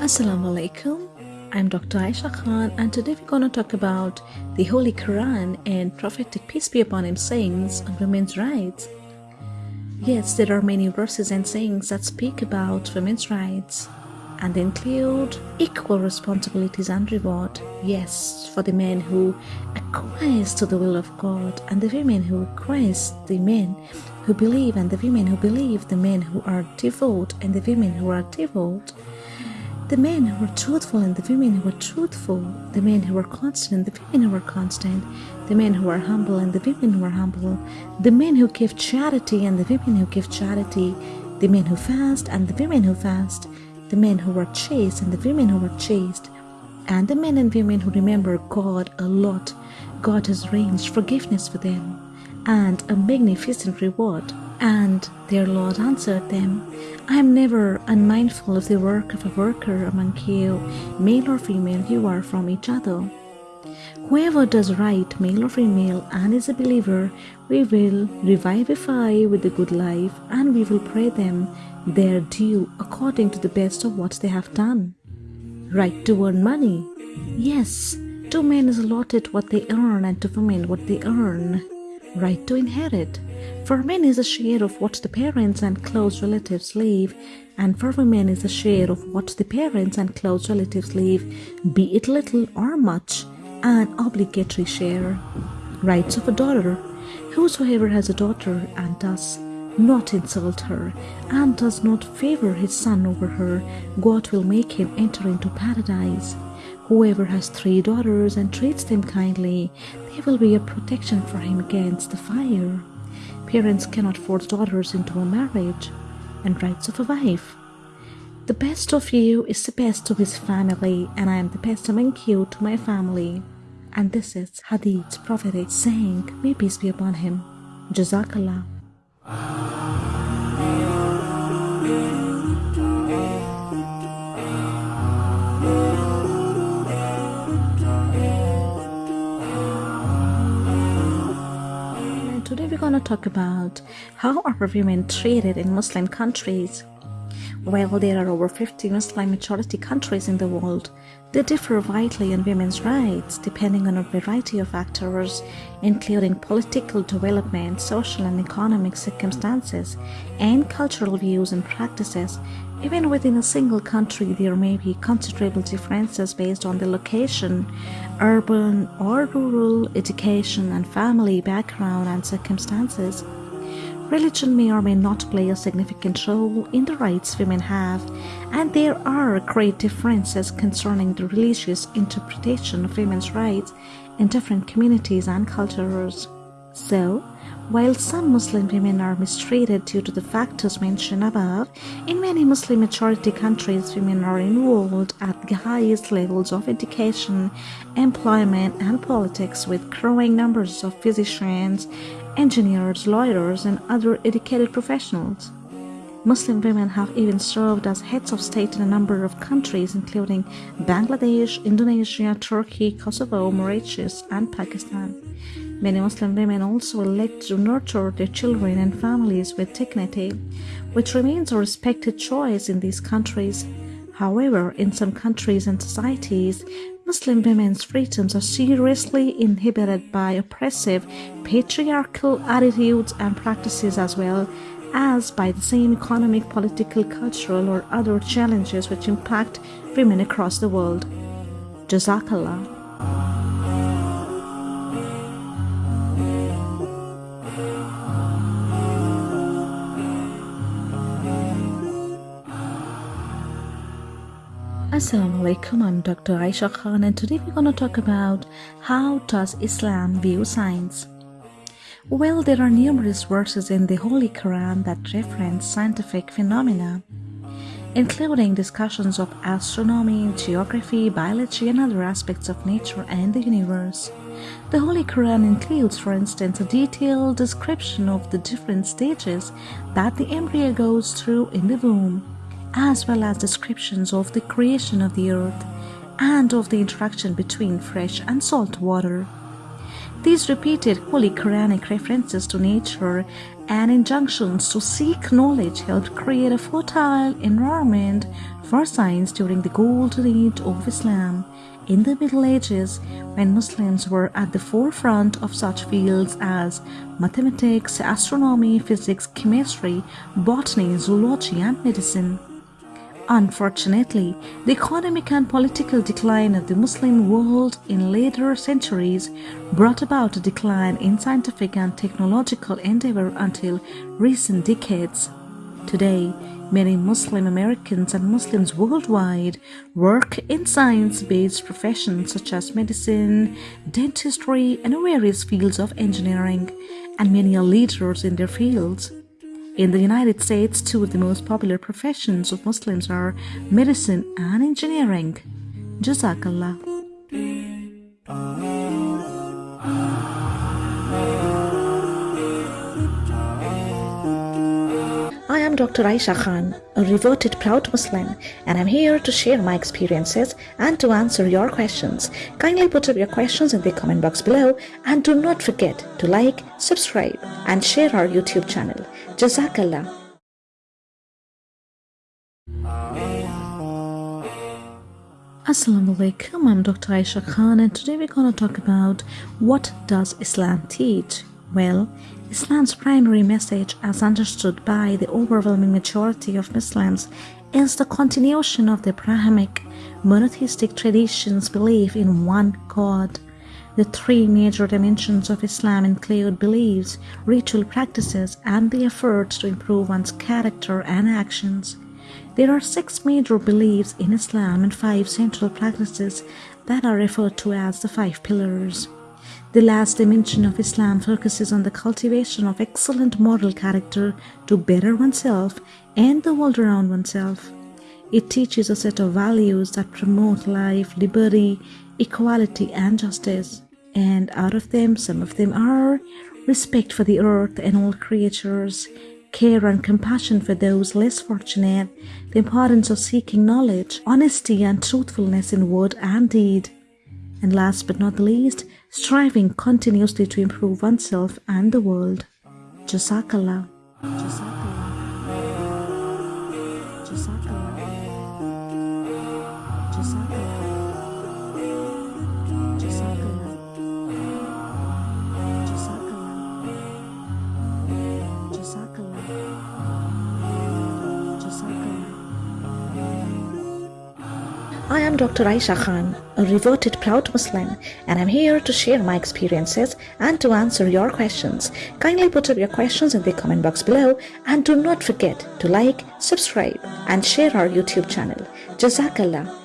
Assalamu alaikum. I'm Dr. Aisha Khan, and today we're going to talk about the Holy Quran and prophetic peace be upon him sayings on women's rights. Yes, there are many verses and sayings that speak about women's rights and include equal responsibilities and reward. Yes, for the men who acquiesce to the will of God, and the women who acquiesce, the men who believe, and the women who believe, the men who are devout, and the women who are devout the men who were truthful and the women who were truthful, the men who were constant and the women who were constant, the men who were humble and the women who were humble, the men who give charity and the women who give charity, the men who fast and the women who fast, the men who are chaste and the women who are chaste, and the men and women who remember God a lot. God has arranged forgiveness for them and a magnificent reward. And their Lord answered them, I am never unmindful of the work of a worker among you, male or female, you are from each other. Whoever does right, male or female, and is a believer, we will revivify with the good life, and we will pray them their due according to the best of what they have done. Right to earn money. Yes, to men is allotted what they earn, and to women what they earn. Right to inherit. For men is a share of what the parents and close relatives leave, and for women is a share of what the parents and close relatives leave, be it little or much, an obligatory share. Rights of a daughter. Whosoever has a daughter and does not insult her, and does not favor his son over her, God will make him enter into paradise. Whoever has three daughters and treats them kindly, they will be a protection for him against the fire. Parents cannot force daughters into a marriage, and rights of a wife. The best of you is the best of his family, and I am the best among you to my family. And this is Hadith's prophetic saying, may peace be upon him. Jazakallah. Talk about how are women treated in Muslim countries. While there are over 50 Muslim majority countries in the world, they differ widely in women's rights depending on a variety of factors, including political development, social and economic circumstances, and cultural views and practices. Even within a single country, there may be considerable differences based on the location, urban or rural, education and family background and circumstances. Religion may or may not play a significant role in the rights women have, and there are great differences concerning the religious interpretation of women's rights in different communities and cultures. So, while some Muslim women are mistreated due to the factors mentioned above, in many Muslim majority countries women are involved at the highest levels of education, employment and politics with growing numbers of physicians, engineers, lawyers and other educated professionals. Muslim women have even served as heads of state in a number of countries including Bangladesh, Indonesia, Turkey, Kosovo, Mauritius and Pakistan. Many Muslim women also elect to nurture their children and families with dignity, which remains a respected choice in these countries. However, in some countries and societies, Muslim women's freedoms are seriously inhibited by oppressive patriarchal attitudes and practices as well as by the same economic, political, cultural or other challenges which impact women across the world. Jazakallah. Assalamu alaikum, I'm Dr. Aisha Khan and today we're going to talk about how does Islam view science. Well, there are numerous verses in the Holy Quran that reference scientific phenomena, including discussions of astronomy, geography, biology and other aspects of nature and the universe. The Holy Quran includes, for instance, a detailed description of the different stages that the embryo goes through in the womb as well as descriptions of the creation of the earth and of the interaction between fresh and salt water. These repeated Holy Quranic references to nature and injunctions to seek knowledge helped create a fertile environment for science during the golden age of Islam. In the Middle Ages, when Muslims were at the forefront of such fields as mathematics, astronomy, physics, chemistry, botany, zoology, and medicine. Unfortunately, the economic and political decline of the Muslim world in later centuries brought about a decline in scientific and technological endeavor until recent decades. Today, many Muslim Americans and Muslims worldwide work in science-based professions such as medicine, dentistry, and various fields of engineering, and many are leaders in their fields. In the United States, two of the most popular professions of Muslims are medicine and engineering. Jazakallah. Ah. Dr. Aisha Khan, a reverted proud Muslim, and I'm here to share my experiences and to answer your questions. Kindly put up your questions in the comment box below and do not forget to like, subscribe, and share our YouTube channel. Jazakallah. Assalamu alaikum, I'm Dr. Aisha Khan and today we're going to talk about what does Islam teach? Well, Islam's primary message as understood by the overwhelming majority of Muslims is the continuation of the Abrahamic monotheistic tradition's belief in one God. The three major dimensions of Islam include beliefs, ritual practices, and the efforts to improve one's character and actions. There are six major beliefs in Islam and five central practices that are referred to as the five pillars. The last dimension of Islam focuses on the cultivation of excellent moral character to better oneself and the world around oneself. It teaches a set of values that promote life, liberty, equality, and justice. And out of them, some of them are respect for the earth and all creatures, care and compassion for those less fortunate, the importance of seeking knowledge, honesty and truthfulness in word and deed, and last but not least, striving continuously to improve oneself and the world. Jazakallah. I am Dr. Aisha Khan, a reverted proud Muslim, and I'm here to share my experiences and to answer your questions. Kindly put up your questions in the comment box below and do not forget to like, subscribe, and share our YouTube channel. Jazakallah.